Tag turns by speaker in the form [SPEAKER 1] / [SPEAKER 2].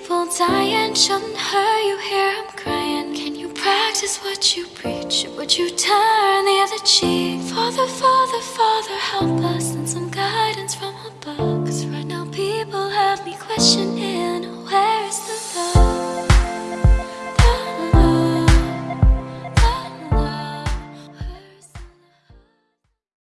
[SPEAKER 1] People dying, shouldn't hurt you. Hear I'm crying. Can you practice what you preach? Would you turn the other cheek? Father, Father, Father, help us. And some guidance from above. Cause right now people have me questioning.